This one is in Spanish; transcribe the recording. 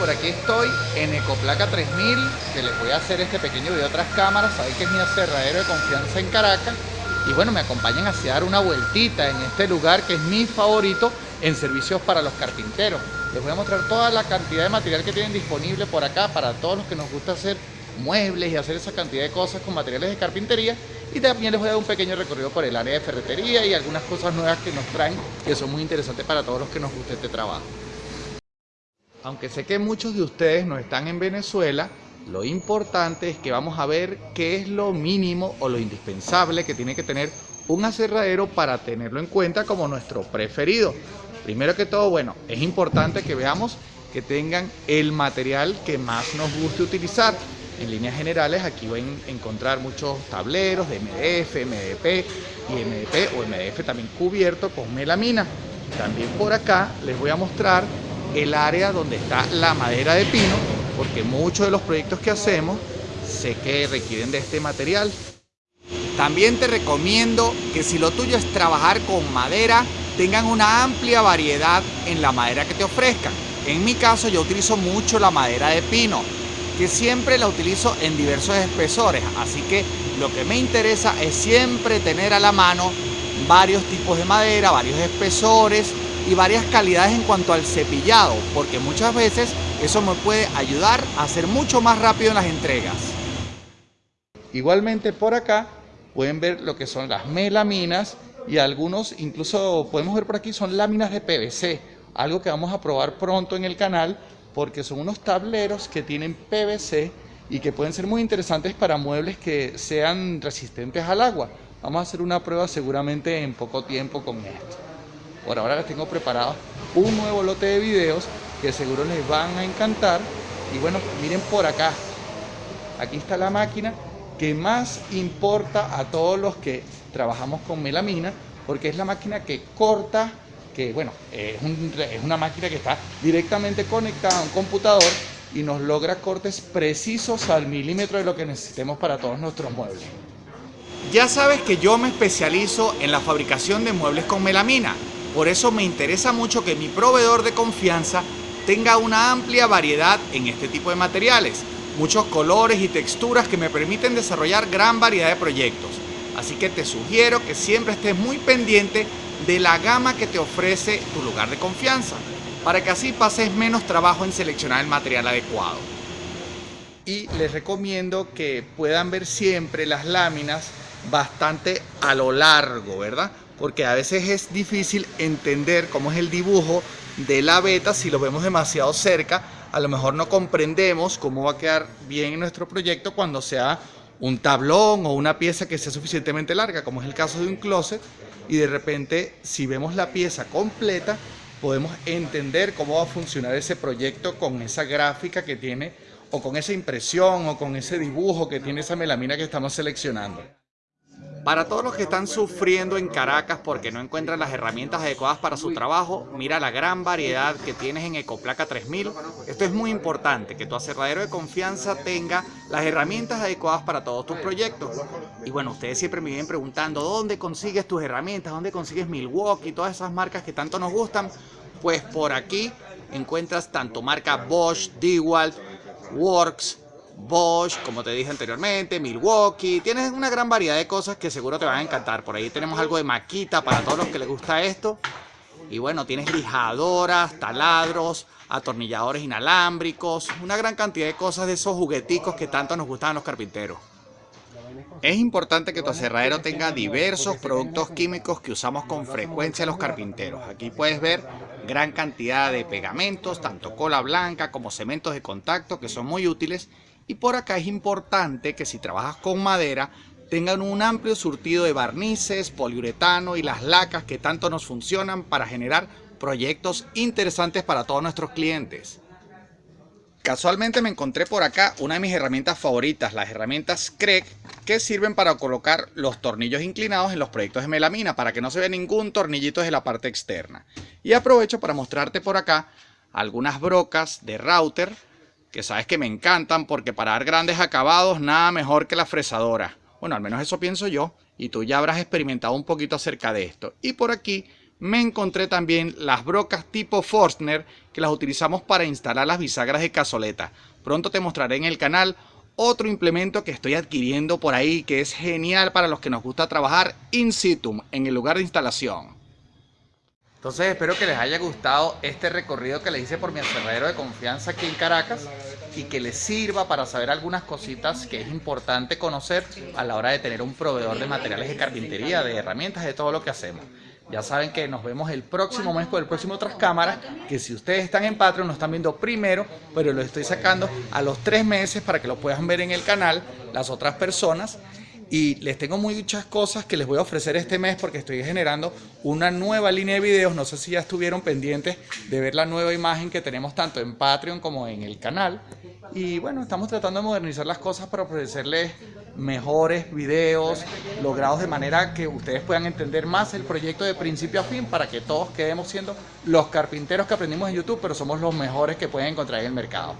por aquí estoy en Ecoplaca 3000, que les voy a hacer este pequeño video tras cámaras, sabéis que es mi aserradero de confianza en Caracas. Y bueno, me acompañan a dar una vueltita en este lugar que es mi favorito en servicios para los carpinteros. Les voy a mostrar toda la cantidad de material que tienen disponible por acá para todos los que nos gusta hacer muebles y hacer esa cantidad de cosas con materiales de carpintería y también les voy a dar un pequeño recorrido por el área de ferretería y algunas cosas nuevas que nos traen que son muy interesantes para todos los que nos gusta este trabajo. Aunque sé que muchos de ustedes no están en Venezuela, lo importante es que vamos a ver qué es lo mínimo o lo indispensable que tiene que tener un aserradero para tenerlo en cuenta como nuestro preferido. Primero que todo, bueno, es importante que veamos que tengan el material que más nos guste utilizar. En líneas generales aquí van a encontrar muchos tableros de MDF, MDP y MDP o MDF también cubierto con melamina. También por acá les voy a mostrar el área donde está la madera de pino porque muchos de los proyectos que hacemos sé que requieren de este material. También te recomiendo que si lo tuyo es trabajar con madera, tengan una amplia variedad en la madera que te ofrezcan. En mi caso yo utilizo mucho la madera de pino, que siempre la utilizo en diversos espesores, así que lo que me interesa es siempre tener a la mano varios tipos de madera, varios espesores y varias calidades en cuanto al cepillado, porque muchas veces eso me puede ayudar a ser mucho más rápido en las entregas. Igualmente por acá pueden ver lo que son las melaminas y algunos, incluso podemos ver por aquí, son láminas de PVC, algo que vamos a probar pronto en el canal porque son unos tableros que tienen PVC y que pueden ser muy interesantes para muebles que sean resistentes al agua. Vamos a hacer una prueba seguramente en poco tiempo con esto. Por ahora les tengo preparado un nuevo lote de videos que seguro les van a encantar. Y bueno, miren por acá. Aquí está la máquina que más importa a todos los que trabajamos con melamina, porque es la máquina que corta, que bueno, es, es una máquina que está directamente conectada a un computador y nos logra cortes precisos al milímetro de lo que necesitemos para todos nuestros muebles. Ya sabes que yo me especializo en la fabricación de muebles con melamina, por eso me interesa mucho que mi proveedor de confianza tenga una amplia variedad en este tipo de materiales, muchos colores y texturas que me permiten desarrollar gran variedad de proyectos. Así que te sugiero que siempre estés muy pendiente de la gama que te ofrece tu lugar de confianza, para que así pases menos trabajo en seleccionar el material adecuado. Y les recomiendo que puedan ver siempre las láminas bastante a lo largo, ¿verdad? porque a veces es difícil entender cómo es el dibujo de la beta si lo vemos demasiado cerca, a lo mejor no comprendemos cómo va a quedar bien en nuestro proyecto cuando sea un tablón o una pieza que sea suficientemente larga, como es el caso de un closet, y de repente si vemos la pieza completa, podemos entender cómo va a funcionar ese proyecto con esa gráfica que tiene, o con esa impresión, o con ese dibujo que tiene esa melamina que estamos seleccionando. Para todos los que están sufriendo en Caracas porque no encuentran las herramientas adecuadas para su trabajo, mira la gran variedad que tienes en Ecoplaca 3000. Esto es muy importante, que tu aserradero de confianza tenga las herramientas adecuadas para todos tus proyectos. Y bueno, ustedes siempre me vienen preguntando, ¿dónde consigues tus herramientas? ¿Dónde consigues Milwaukee? Todas esas marcas que tanto nos gustan. Pues por aquí encuentras tanto marca Bosch, DeWalt, Works, Bosch, como te dije anteriormente, Milwaukee, tienes una gran variedad de cosas que seguro te van a encantar. Por ahí tenemos algo de maquita para todos los que les gusta esto. Y bueno, tienes lijadoras, taladros, atornilladores inalámbricos, una gran cantidad de cosas de esos jugueticos que tanto nos gustan los carpinteros. Es importante que tu aserradero tenga diversos productos químicos que usamos con frecuencia los carpinteros. Aquí puedes ver gran cantidad de pegamentos, tanto cola blanca como cementos de contacto que son muy útiles y por acá es importante que si trabajas con madera, tengan un amplio surtido de barnices, poliuretano y las lacas que tanto nos funcionan para generar proyectos interesantes para todos nuestros clientes. Casualmente me encontré por acá una de mis herramientas favoritas, las herramientas Craig, que sirven para colocar los tornillos inclinados en los proyectos de melamina para que no se vea ningún tornillito desde la parte externa. Y aprovecho para mostrarte por acá algunas brocas de router que sabes que me encantan porque para dar grandes acabados nada mejor que la fresadora. Bueno, al menos eso pienso yo y tú ya habrás experimentado un poquito acerca de esto. Y por aquí me encontré también las brocas tipo Forstner que las utilizamos para instalar las bisagras de cazoleta. Pronto te mostraré en el canal otro implemento que estoy adquiriendo por ahí que es genial para los que nos gusta trabajar in situ, en el lugar de instalación. Entonces espero que les haya gustado este recorrido que les hice por mi aserradero de confianza aquí en Caracas y que les sirva para saber algunas cositas que es importante conocer a la hora de tener un proveedor de materiales de carpintería, de herramientas, de todo lo que hacemos. Ya saben que nos vemos el próximo mes con el próximo Tras Cámaras, que si ustedes están en Patreon lo están viendo primero, pero lo estoy sacando a los tres meses para que lo puedan ver en el canal las otras personas y les tengo muchas cosas que les voy a ofrecer este mes porque estoy generando una nueva línea de videos. No sé si ya estuvieron pendientes de ver la nueva imagen que tenemos tanto en Patreon como en el canal. Y bueno, estamos tratando de modernizar las cosas para ofrecerles mejores videos logrados de manera que ustedes puedan entender más el proyecto de principio a fin para que todos quedemos siendo los carpinteros que aprendimos en YouTube, pero somos los mejores que pueden encontrar en el mercado.